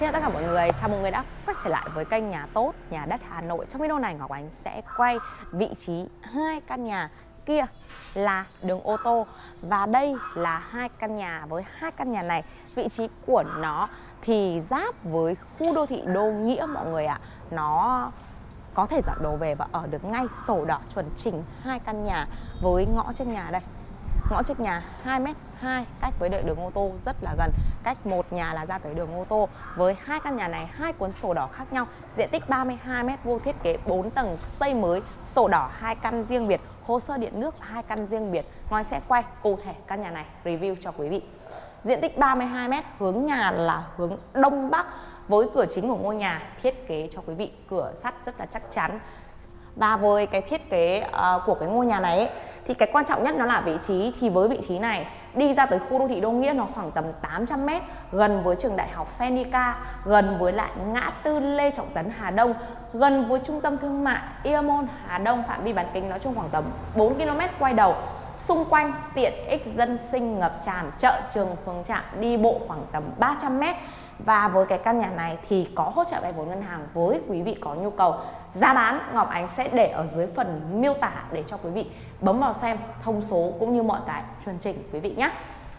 Xin chào tất cả mọi người, chào mừng người đã quay trở lại với kênh Nhà Tốt, Nhà Đất Hà Nội. Trong video này Ngọc Ánh sẽ quay vị trí hai căn nhà kia là đường ô tô Và đây là hai căn nhà, với hai căn nhà này vị trí của nó thì giáp với khu đô thị Đô Nghĩa mọi người ạ. Nó có thể dọn đồ về và ở được ngay sổ đỏ chuẩn chỉnh hai căn nhà với ngõ trước nhà đây. Ngõ trước nhà 2 cách với đợi đường ô tô rất là gần. Cách một nhà là ra tới đường ô tô. Với hai căn nhà này hai cuốn sổ đỏ khác nhau. Diện tích 32m vuông thiết kế 4 tầng xây mới sổ đỏ hai căn riêng biệt hồ sơ điện nước hai căn riêng biệt. Ngoài sẽ quay cụ thể căn nhà này review cho quý vị. Diện tích 32m hướng nhà là hướng đông bắc. Với cửa chính của ngôi nhà thiết kế cho quý vị cửa sắt rất là chắc chắn. Và với cái thiết kế uh, của cái ngôi nhà này ấy, thì cái quan trọng nhất nó là vị trí. Thì với vị trí này đi ra tới khu đô thị Đô Nghĩa nó khoảng tầm 800 m gần với trường đại học Fenica, gần với lại ngã tư Lê Trọng Tấn Hà Đông gần với trung tâm thương mại Iamon Hà Đông. Phạm vi bán kính nói chung khoảng tầm 4 km quay đầu. Xung quanh tiện ích dân sinh ngập tràn chợ trường phường trạm đi bộ khoảng tầm 300 m và với cái căn nhà này thì có hỗ trợ vay vốn ngân hàng với quý vị có nhu cầu. Giá bán Ngọc Ánh sẽ để ở dưới phần miêu tả để cho quý vị bấm vào xem thông số cũng như mọi cái chuẩn chỉnh quý vị nhé.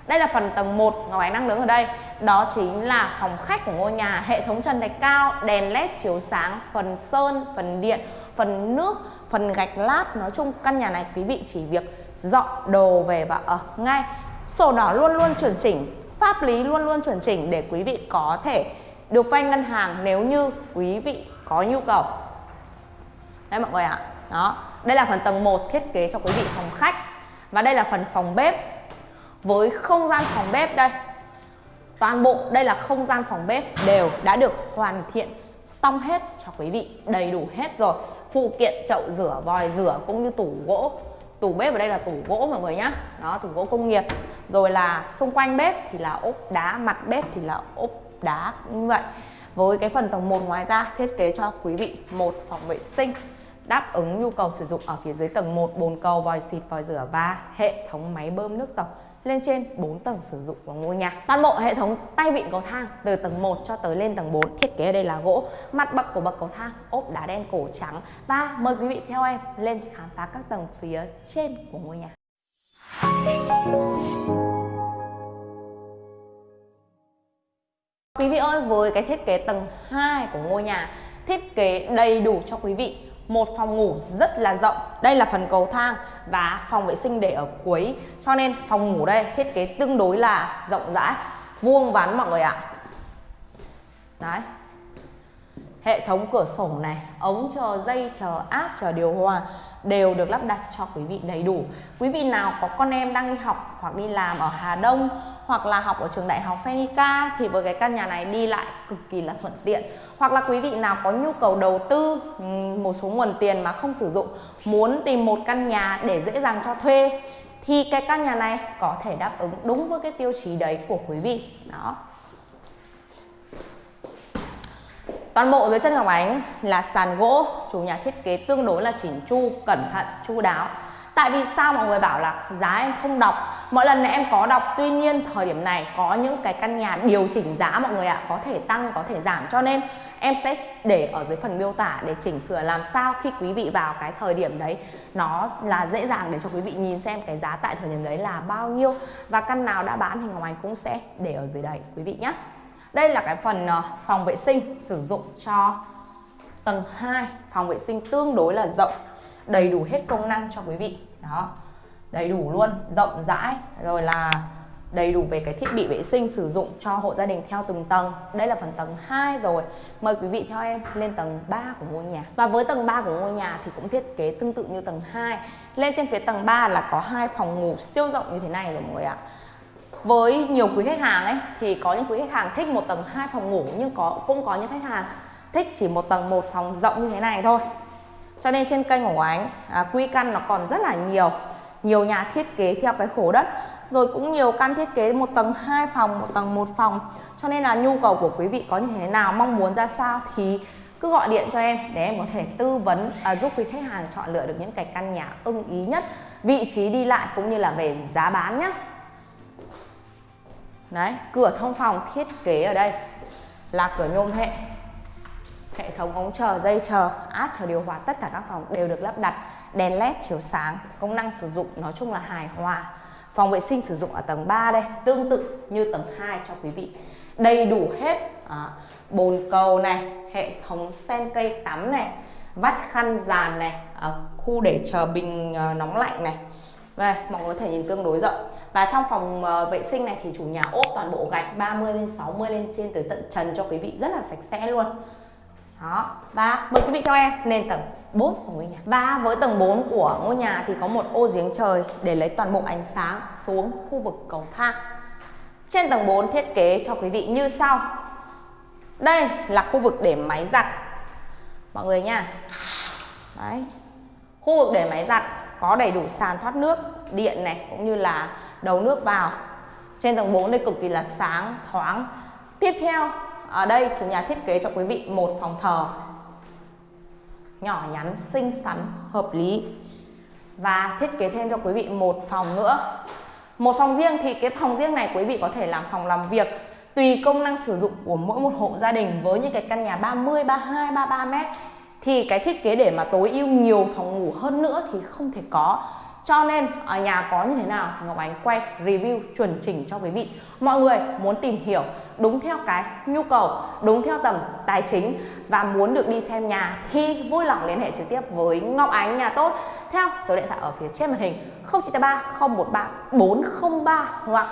Đây là phần tầng 1 Ngọc Ánh đang đứng ở đây. Đó chính là phòng khách của ngôi nhà. Hệ thống trần thạch cao, đèn led chiếu sáng Phần sơn, phần điện, phần nước, phần gạch lát. Nói chung căn nhà này quý vị chỉ việc dọn đồ về và ở ngay. Sổ đỏ luôn luôn chuẩn chỉnh. Pháp lý luôn luôn chuẩn chỉnh để quý vị có thể được vay ngân hàng nếu như quý vị có nhu cầu. Đấy mọi người ạ. Đó. Đây là phần tầng 1 thiết kế cho quý vị phòng khách. Và đây là phần phòng bếp. Với không gian phòng bếp đây, Toàn bộ đây là không gian phòng bếp đều đã được hoàn thiện xong hết cho quý vị, đầy đủ hết rồi. Phụ kiện, chậu rửa, vòi rửa cũng như tủ gỗ. Tủ bếp ở đây là tủ gỗ mọi người nhá. Đó, tủ gỗ công nghiệp rồi là xung quanh bếp thì là ốp đá mặt bếp thì là ốp đá như vậy với cái phần tầng 1 ngoài ra thiết kế cho quý vị một phòng vệ sinh đáp ứng nhu cầu sử dụng ở phía dưới tầng 1 bồn cầu vòi xịt vòi rửa và hệ thống máy bơm nước tổng lên trên 4 tầng sử dụng của ngôi nhà. Toàn bộ hệ thống tay vịn cầu thang từ tầng 1 cho tới lên tầng 4 thiết kế ở đây là gỗ, mặt bậc của bậc cầu thang ốp đá đen cổ trắng và mời quý vị theo em lên khám phá các tầng phía trên của ngôi nhà. Quý vị ơi, với cái thiết kế tầng 2 của ngôi nhà thiết kế đầy đủ cho quý vị. Một phòng ngủ rất là rộng. Đây là phần cầu thang và phòng vệ sinh để ở cuối. Cho nên phòng ngủ đây thiết kế tương đối là rộng rãi vuông vắn mọi người ạ. Đấy hệ thống cửa sổ này, ống chờ dây, chờ áp, chờ điều hòa đều được lắp đặt cho quý vị đầy đủ. Quý vị nào có con em đang đi học hoặc đi làm ở Hà Đông hoặc là học ở trường đại học Phenica thì với cái căn nhà này đi lại cực kỳ là thuận tiện. Hoặc là quý vị nào có nhu cầu đầu tư một số nguồn tiền mà không sử dụng, muốn tìm một căn nhà để dễ dàng cho thuê thì cái căn nhà này có thể đáp ứng đúng với cái tiêu chí đấy của quý vị. Đó. Toàn bộ dưới chân Ngọc Ánh là sàn gỗ, chủ nhà thiết kế tương đối là chỉnh chu, cẩn thận, chu đáo. Tại vì sao mọi người bảo là giá em không đọc? Mọi lần này em có đọc Tuy nhiên thời điểm này có những cái căn nhà điều chỉnh giá mọi người ạ Có thể tăng, có thể giảm. Cho nên em sẽ để ở dưới phần miêu tả Để chỉnh sửa làm sao khi quý vị vào cái thời điểm đấy. Nó là dễ dàng để cho quý vị nhìn xem cái giá tại thời điểm đấy là bao nhiêu. Và căn nào đã bán thì Ngọc Anh cũng sẽ để ở dưới đây quý vị nhé đây là cái phần ờ, phòng vệ sinh sử dụng cho tầng 2 Phòng vệ sinh tương đối là rộng Đầy đủ hết công năng cho quý vị. Đó Đầy đủ luôn, rộng rãi Rồi là đầy đủ về cái thiết bị vệ sinh sử dụng cho hộ gia đình theo từng tầng. Đây là phần tầng 2 rồi. Mời quý vị theo em lên tầng 3 của ngôi nhà. Và với tầng 3 của ngôi nhà thì cũng thiết kế tương tự như tầng 2 Lên trên phía tầng 3 là có hai phòng ngủ siêu rộng như thế này rồi mọi người ạ với nhiều quý khách hàng ấy thì có những quý khách hàng thích một tầng hai phòng ngủ nhưng có cũng có những khách hàng thích chỉ một tầng một phòng rộng như thế này thôi. Cho nên trên kênh của anh à, quy căn nó còn rất là nhiều nhiều nhà thiết kế theo cái khổ đất rồi cũng nhiều căn thiết kế một tầng hai phòng một tầng một phòng. Cho nên là nhu cầu của quý vị có như thế nào mong muốn ra sao thì cứ gọi điện cho em để em có thể tư vấn à, giúp quý khách hàng chọn lựa được những cái căn nhà ưng ý nhất vị trí đi lại cũng như là về giá bán nhé Đấy, cửa thông phòng thiết kế ở đây là cửa nhôm hệ. Hệ thống ống chờ dây chờ át chờ điều hòa tất cả các phòng đều được lắp đặt. Đèn led chiếu sáng công năng sử dụng nói chung là hài hòa. Phòng vệ sinh sử dụng ở tầng 3 đây tương tự như tầng 2 cho quý vị. Đầy đủ hết à, bồn cầu này hệ thống sen cây tắm này vắt khăn dàn này à, khu để chờ bình à, nóng lạnh này. Đây mọi người có thể nhìn tương đối rộng và trong phòng ờ, vệ sinh này thì chủ nhà ốp toàn bộ gạch 30 lên 60 lên trên tới tận trần cho quý vị rất là sạch sẽ luôn. Đó. Và mời quý vị cho em lên tầng 4 của ngôi nhà. Và với tầng 4 của ngôi nhà thì có một ô giếng trời để lấy toàn bộ ánh sáng xuống khu vực cầu thang. Trên tầng 4 thiết kế cho quý vị như sau. Đây là khu vực để máy giặt. Mọi người nha. Đấy. Khu vực để máy giặt có đầy đủ sàn thoát nước, điện này, cũng như là đầu nước vào. Trên tầng 4 đây cực kỳ là sáng thoáng. Tiếp theo ở đây chủ nhà thiết kế cho quý vị một phòng thờ. Nhỏ nhắn xinh xắn hợp lý. Và thiết kế thêm cho quý vị một phòng nữa. Một phòng riêng thì cái phòng riêng này quý vị có thể làm phòng làm việc tùy công năng sử dụng của mỗi một hộ gia đình với những cái căn nhà 30, 32, 33 mét. Thì cái thiết kế để mà tối ưu nhiều phòng ngủ hơn nữa thì không thể có cho nên, ở nhà có như thế nào thì Ngọc Ánh quay review chuẩn chỉnh cho quý vị. Mọi người muốn tìm hiểu đúng theo cái nhu cầu, đúng theo tầm tài chính và muốn được đi xem nhà thì vui lòng liên hệ trực tiếp với Ngọc Ánh nhà tốt theo số điện thoại ở phía trên màn hình 0983 013 403 hoặc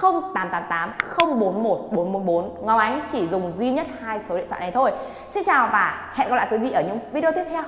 0888 041 444 Ngọc Ánh chỉ dùng duy nhất hai số điện thoại này thôi. Xin chào và hẹn gặp lại quý vị ở những video tiếp theo.